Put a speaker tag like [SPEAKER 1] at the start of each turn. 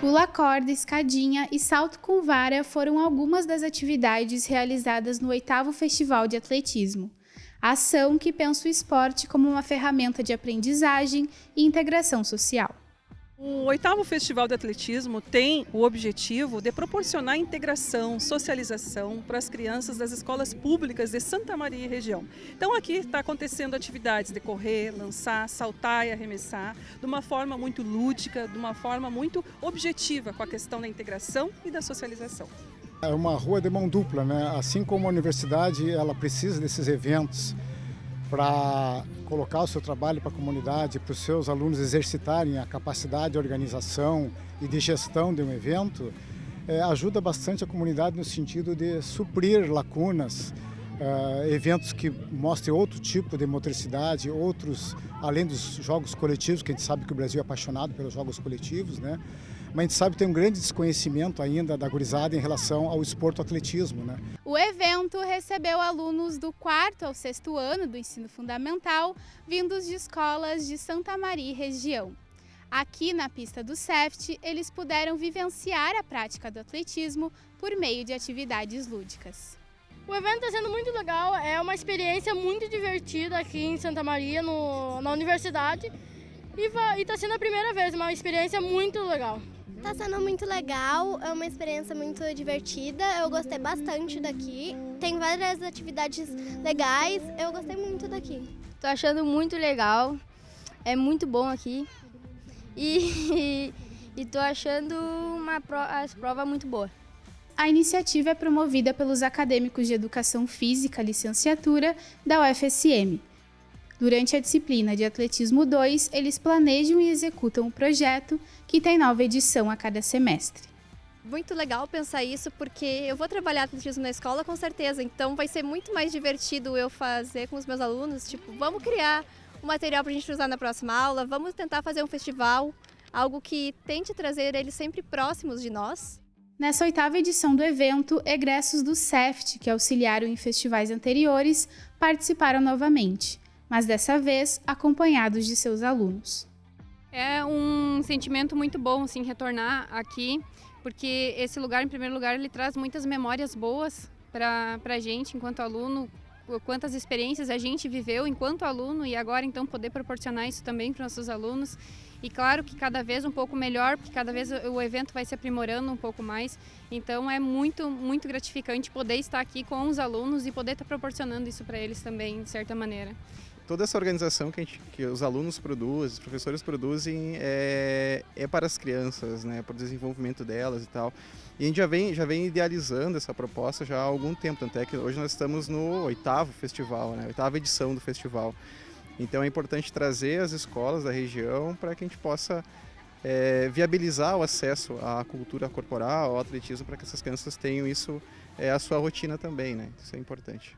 [SPEAKER 1] Pula corda, escadinha e salto com vara foram algumas das atividades realizadas no oitavo Festival de Atletismo. Ação que pensa o esporte como uma ferramenta de aprendizagem e integração social.
[SPEAKER 2] O oitavo Festival de Atletismo tem o objetivo de proporcionar integração, socialização para as crianças das escolas públicas de Santa Maria e região. Então aqui está acontecendo atividades de correr, lançar, saltar e arremessar, de uma forma muito lúdica, de uma forma muito objetiva com a questão da integração e da socialização.
[SPEAKER 3] É uma rua de mão dupla, né? assim como a universidade ela precisa desses eventos para colocar o seu trabalho para a comunidade, para os seus alunos exercitarem a capacidade de organização e de gestão de um evento, é, ajuda bastante a comunidade no sentido de suprir lacunas, é, eventos que mostrem outro tipo de motricidade, outros, além dos jogos coletivos, que a gente sabe que o Brasil é apaixonado pelos jogos coletivos, né? Mas a gente sabe que tem um grande desconhecimento ainda da gurizada em relação ao esporte atletismo. Né?
[SPEAKER 1] O evento recebeu alunos do quarto ao sexto ano do ensino fundamental, vindos de escolas de Santa Maria e região. Aqui na pista do SEFT, eles puderam vivenciar a prática do atletismo por meio de atividades lúdicas.
[SPEAKER 4] O evento está sendo muito legal, é uma experiência muito divertida aqui em Santa Maria, no, na universidade. E está sendo a primeira vez, uma experiência muito legal.
[SPEAKER 5] Está sendo muito legal, é uma experiência muito divertida, eu gostei bastante daqui. Tem várias atividades legais, eu gostei muito daqui.
[SPEAKER 6] Estou achando muito legal, é muito bom aqui e estou achando uma as provas muito boa.
[SPEAKER 1] A iniciativa é promovida pelos acadêmicos de Educação Física, licenciatura da UFSM. Durante a disciplina de Atletismo 2, eles planejam e executam o projeto, que tem nova edição a cada semestre.
[SPEAKER 7] Muito legal pensar isso, porque eu vou trabalhar atletismo na escola com certeza, então vai ser muito mais divertido eu fazer com os meus alunos, tipo, vamos criar um material para a gente usar na próxima aula, vamos tentar fazer um festival, algo que tente trazer eles sempre próximos de nós.
[SPEAKER 1] Nessa oitava edição do evento, egressos do CEFT, que auxiliaram em festivais anteriores, participaram novamente mas dessa vez acompanhados de seus alunos.
[SPEAKER 8] É um sentimento muito bom assim, retornar aqui, porque esse lugar, em primeiro lugar, ele traz muitas memórias boas para a gente enquanto aluno, quantas experiências a gente viveu enquanto aluno e agora então poder proporcionar isso também para os nossos alunos. E claro que cada vez um pouco melhor, porque cada vez o evento vai se aprimorando um pouco mais. Então é muito, muito gratificante poder estar aqui com os alunos e poder estar proporcionando isso para eles também, de certa maneira
[SPEAKER 9] toda essa organização que, gente, que, os alunos produzem, os professores produzem, é, é, para as crianças, né, para o desenvolvimento delas e tal. E a gente já vem, já vem idealizando essa proposta já há algum tempo, tanto é que hoje nós estamos no oitavo festival, né, oitava edição do festival. Então é importante trazer as escolas da região para que a gente possa é, viabilizar o acesso à cultura corporal, ao atletismo, para que essas crianças tenham isso, é, a sua rotina também, né? Isso é importante.